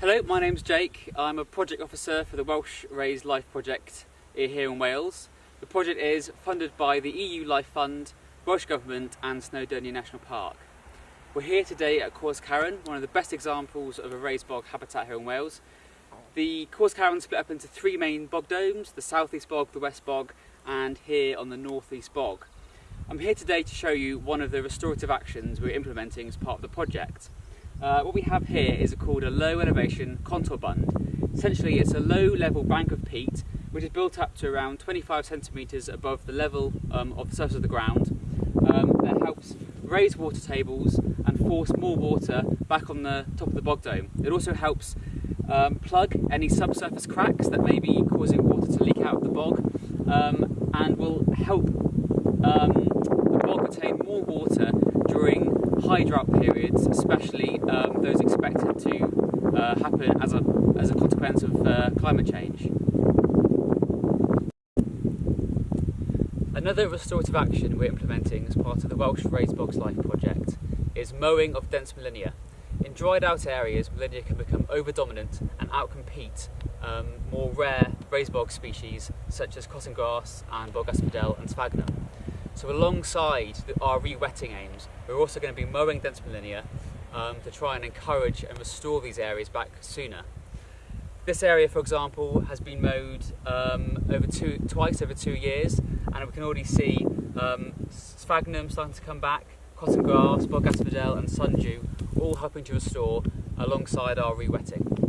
Hello, my name's Jake. I'm a project officer for the Welsh Raised Life Project here in Wales. The project is funded by the EU Life Fund, Welsh Government and Snowdonia National Park. We're here today at Cors Caron, one of the best examples of a raised bog habitat here in Wales. The Cors Caron split up into three main bog domes, the southeast bog, the west bog and here on the northeast bog. I'm here today to show you one of the restorative actions we're implementing as part of the project. Uh, what we have here is called a low elevation contour bund. Essentially it's a low level bank of peat which is built up to around 25 centimetres above the level um, of the surface of the ground um, that helps raise water tables and force more water back on the top of the bog dome. It also helps um, plug any subsurface cracks that may be causing water to leak out of the bog um, and will help um, the bog retain more water high drought periods, especially um, those expected to uh, happen as a, as a consequence of uh, climate change. Another restorative action we're implementing as part of the Welsh Raised Bogs Life project is mowing of dense Molinia. In dried out areas, Molinia can become over-dominant and outcompete um, more rare raised bog species such as cotton grass and bog asphodel and sphagnum. So alongside our re-wetting aims, we're also going to be mowing dense um, to try and encourage and restore these areas back sooner. This area, for example, has been mowed um, over two, twice over two years, and we can already see um, sphagnum starting to come back, cotton grass, bog asphodel and sundew all helping to restore alongside our re-wetting.